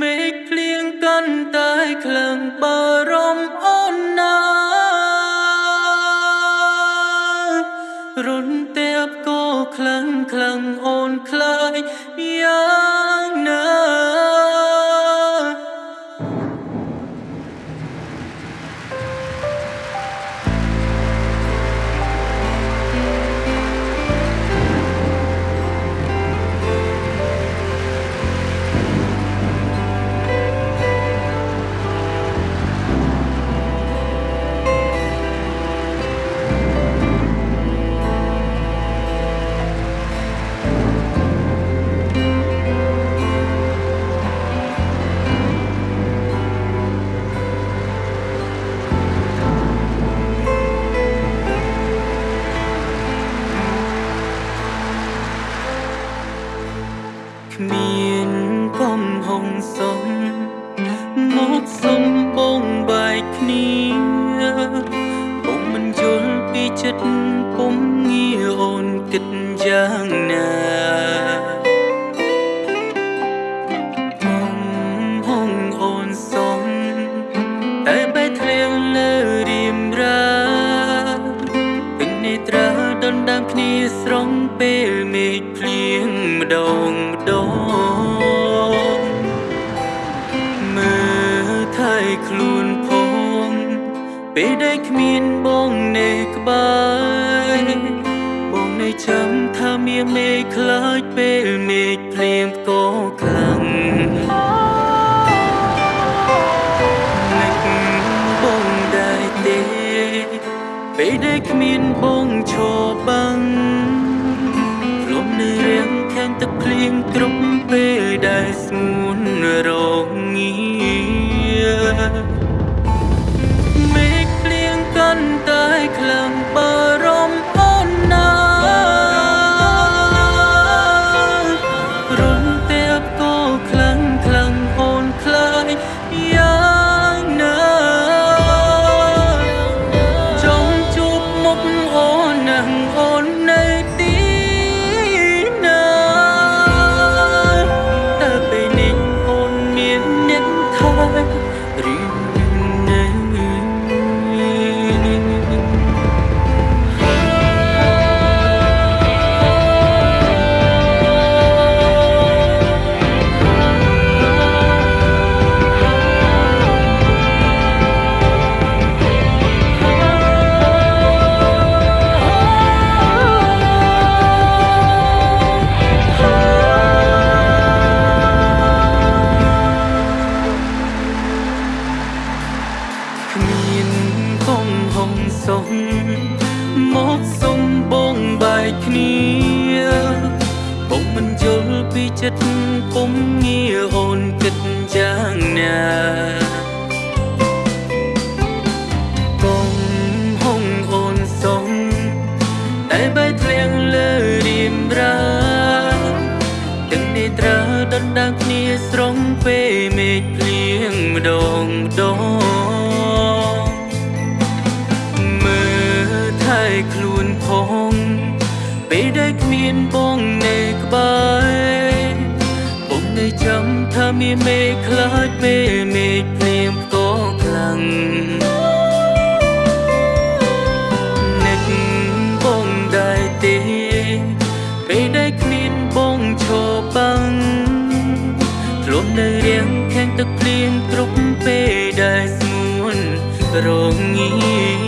មេឃភ្លៀងកាន់តែខ្លាំងបារម្ភអូនណារុនតែបក៏ខ្លាំងខ្លាំងអូនខ្លាយយ៉ាងណា គិតយ៉ាងណាកំហុងអូនសុំតែបែកធ្លាងលើរៀមរាពេញនេត្រាដណ្ដើមគ្នាស្រងពេលមេឃភ្លៀងម្ដងម្ដងមើលថៃខ្លួនផងពេលដែលគ្មានប ចាំថាមានមេឃខ្លាចពេលមេឃភ្លៀងក៏ខ្លាំងនឹកបងដែរទេពេលដែលគ្មានបងឈរបាំងលំនៅរៀងខាងទឹកភ្លៀងគ្រប់ពេលដែលស្ងួនរងាមេ ចិត្តពុំងារអូនគិតយ៉ាងណាកងហងអូនសុំតែបែកធ្លាងលើរៀមរាទាំងនេត្រាដណ្ដើមគ្នាស្រងពេលមេឃភ្លៀងម្ដងម្ដងមើលថែខ្លួនផងពេលដែលគ្មានបងនៅក្បែរបងនៅចាំថា មានមេឃខ្លាចពេលមេឃភ្លៀងក៏ខ្លាំងនឹកបងដែរទេពេលដែលគ្មានបងឈរបាំងខ្លួននៅរៀងខាងទឹកភ្លៀងគ្រប់ពេលដែលស្ងួនរងា